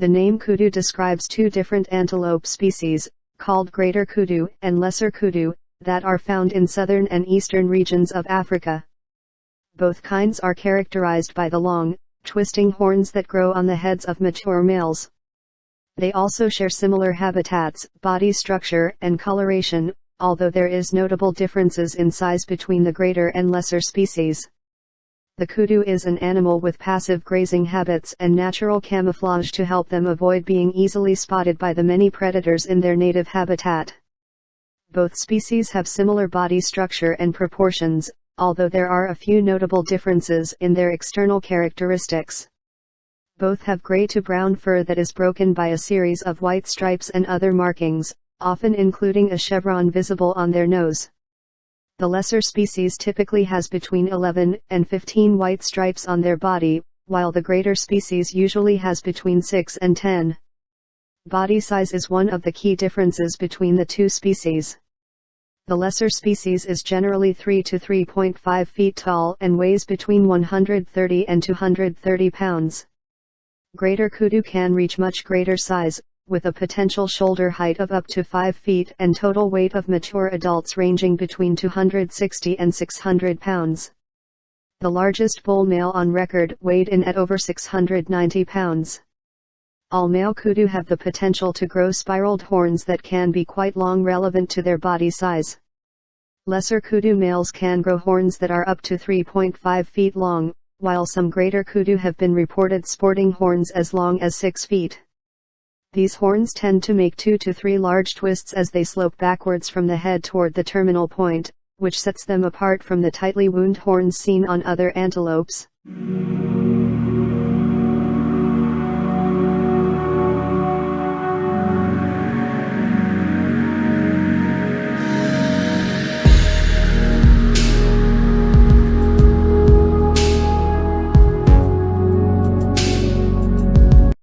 The name kudu describes two different antelope species, called greater kudu and lesser kudu, that are found in southern and eastern regions of Africa. Both kinds are characterized by the long, twisting horns that grow on the heads of mature males. They also share similar habitats, body structure and coloration, although there is notable differences in size between the greater and lesser species. The kudu is an animal with passive grazing habits and natural camouflage to help them avoid being easily spotted by the many predators in their native habitat. Both species have similar body structure and proportions, although there are a few notable differences in their external characteristics. Both have gray to brown fur that is broken by a series of white stripes and other markings, often including a chevron visible on their nose. The lesser species typically has between 11 and 15 white stripes on their body, while the greater species usually has between 6 and 10. Body size is one of the key differences between the two species. The lesser species is generally 3 to 3.5 feet tall and weighs between 130 and 230 pounds. Greater kudu can reach much greater size, with a potential shoulder height of up to 5 feet and total weight of mature adults ranging between 260 and 600 pounds. The largest bull male on record weighed in at over 690 pounds. All male kudu have the potential to grow spiraled horns that can be quite long relevant to their body size. Lesser kudu males can grow horns that are up to 3.5 feet long, while some greater kudu have been reported sporting horns as long as 6 feet. These horns tend to make two to three large twists as they slope backwards from the head toward the terminal point, which sets them apart from the tightly wound horns seen on other antelopes.